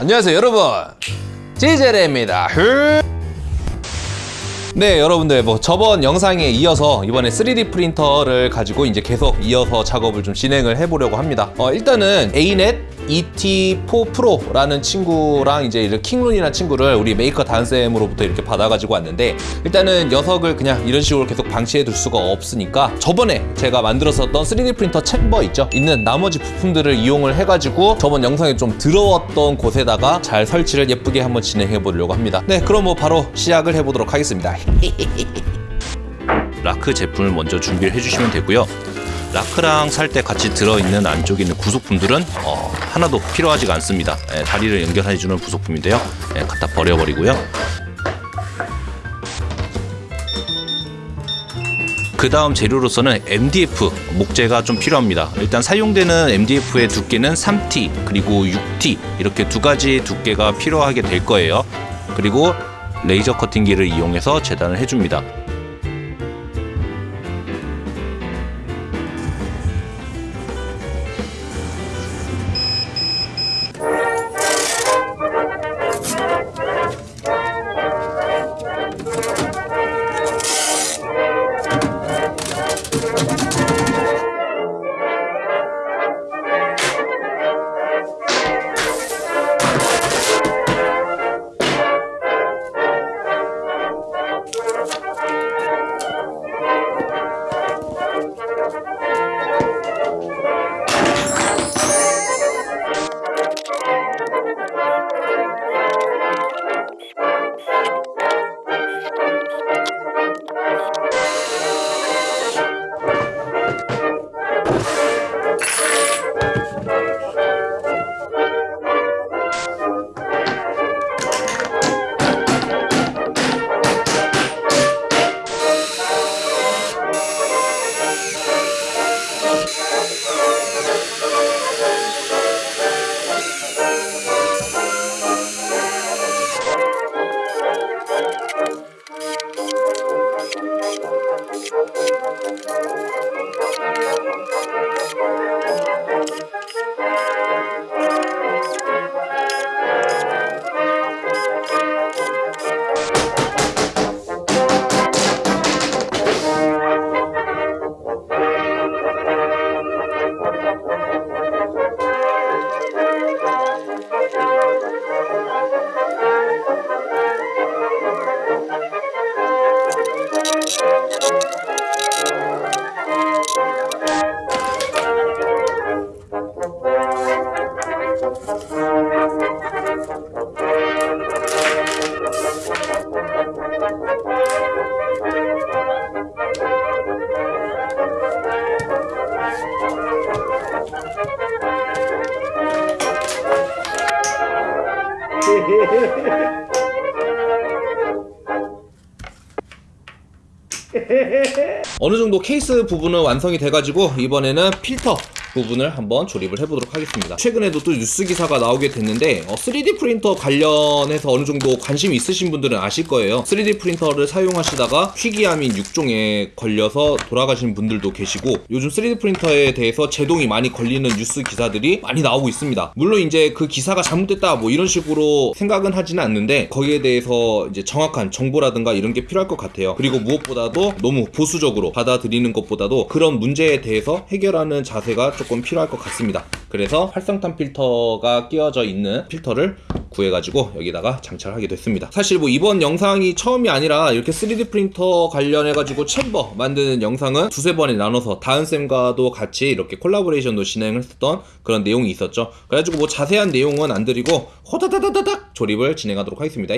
안녕하세요 여러분. 지젤입니다. 네 여러분들 뭐 저번 영상에 이어서 이번에 3D 프린터를 가지고 이제 계속 이어서 작업을 좀 진행을 해보려고 합니다. 어, 일단은 Anet ET4 Pro라는 친구랑 이제 이렇게 킹룬이라는 친구를 우리 메이커 다은쌤으로부터 이렇게 받아가지고 왔는데 일단은 녀석을 그냥 이런 식으로 계속 방치해 둘 수가 없으니까 저번에 제가 만들었었던 3D 프린터 chamber 있죠? 있는 나머지 부품들을 이용을 해가지고 저번 영상에 좀 더러웠던 곳에다가 잘 설치를 예쁘게 한번 진행해 보려고 합니다. 네 그럼 뭐 바로 시작을 해보도록 하겠습니다. 라크 제품을 먼저 준비를 해주시면 되고요 라크랑 살 때 같이 들어있는 안쪽에 있는 구속품들은 어, 하나도 필요하지가 않습니다. 예, 다리를 연결해주는 부속품인데요. 예, 갖다 버려버리고요. 그 다음 재료로서는 MDF 목재가 좀 필요합니다. 일단 사용되는 MDF의 두께는 3T 그리고 6T 이렇게 두 가지 두께가 필요하게 될 거예요. 그리고 레이저 커팅기를 이용해서 재단을 해줍니다 어느 정도 케이스 부분은 완성이 돼가지고 이번에는 필터 부분을 한번 조립을 해보도록 하겠습니다. 최근에도 또 뉴스 기사가 나오게 됐는데 어, 3D 프린터 관련해서 어느 정도 관심 있으신 분들은 아실 거예요. 3D 프린터를 사용하시다가 희귀암인 6종에 걸려서 돌아가신 분들도 계시고 요즘 3D 프린터에 대해서 제동이 많이 걸리는 뉴스 기사들이 많이 나오고 있습니다. 물론 이제 그 기사가 잘못됐다 뭐 이런 식으로 생각은 하지는 않는데 거기에 대해서 이제 정확한 정보라든가 이런 게 필요할 것 같아요. 그리고 무엇보다도 너무 보수적으로 받아들이는 것보다도 그런 문제에 대해서 해결하는 자세가 조금 필요할 것 같습니다. 그래서 활성탄 필터가 끼워져 있는 필터를 구해가지고 여기다가 장착하게 됐습니다. 사실 뭐 이번 영상이 처음이 아니라 이렇게 3D 프린터 관련해가지고 챔버 만드는 영상은 두세 번에 나눠서 다은쌤과도 같이 이렇게 콜라보레이션도 진행을 했었던 그런 내용이 있었죠. 그래가지고 뭐 자세한 내용은 안 드리고 호다다다다닥 조립을 진행하도록 하겠습니다.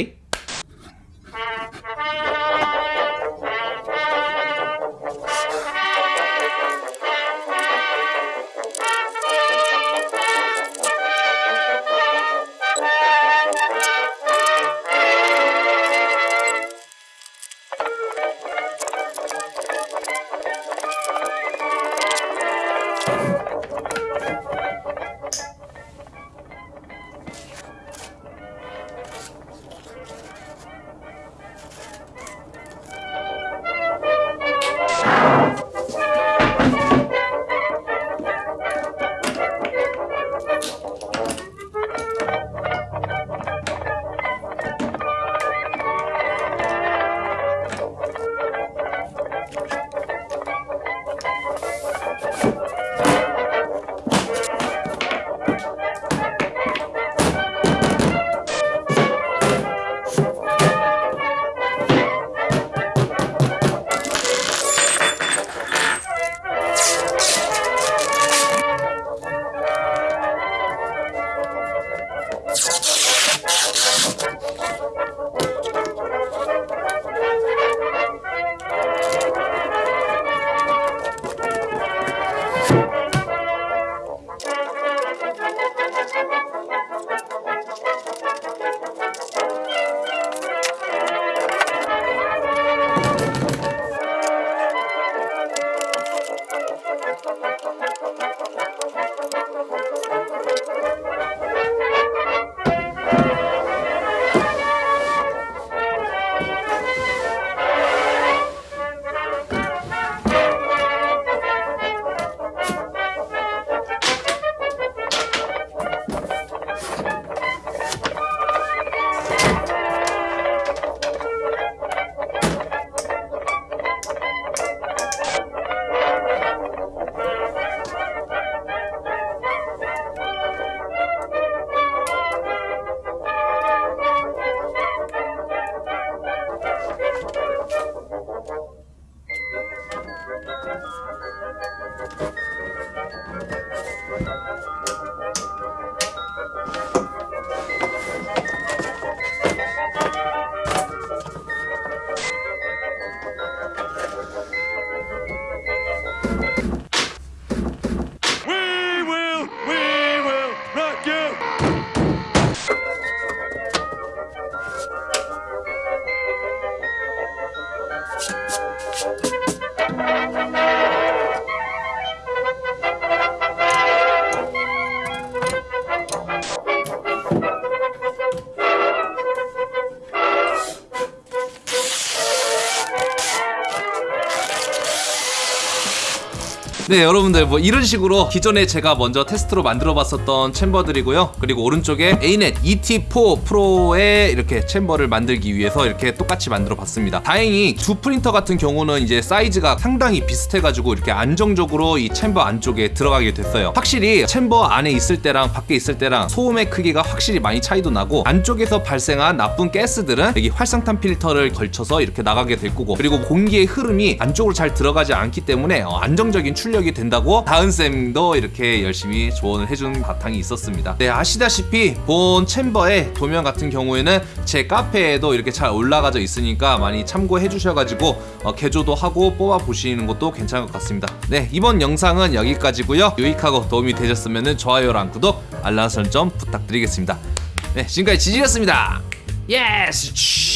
네 여러분들 뭐 이런 식으로 기존에 제가 먼저 테스트로 만들어 봤었던 chamber들이고요. 그리고 오른쪽에 Anet ET4 Pro의 이렇게 chamber를 만들기 위해서 이렇게 똑같이 만들어 봤습니다. 다행히 두 프린터 같은 경우는 이제 사이즈가 상당히 비슷해 가지고 이렇게 안정적으로 이 chamber 안쪽에 들어가게 됐어요. 확실히 chamber 안에 있을 때랑 밖에 있을 때랑 소음의 크기가 확실히 많이 차이도 나고 안쪽에서 발생한 나쁜 가스들은 여기 활성탄 필터를 걸쳐서 이렇게 나가게 될 거고 그리고 공기의 흐름이 안쪽으로 잘 들어가지 않기 때문에 어, 안정적인 출력 이 된다고 다은 쌤도 이렇게 열심히 조언을 해준 바탕이 있었습니다. 네 아시다시피 본 챔버의 도면 같은 경우에는 제 카페에도 이렇게 잘 올라가져 있으니까 많이 참고해 주셔가지고 어, 개조도 하고 뽑아 보시는 것도 괜찮을 것 같습니다. 네 이번 영상은 여기까지고요. 유익하고 도움이 되셨으면 좋아요랑 구독 알람 설정 부탁드리겠습니다. 네 지금까지 지지였습니다. Yes.